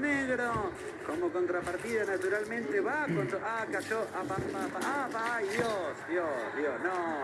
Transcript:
negro. Como contrapartida, naturalmente, va con... Ah, cayó. Ah, pa, pa, pa, ah, pa, ay, Dios, Dios, Dios. No.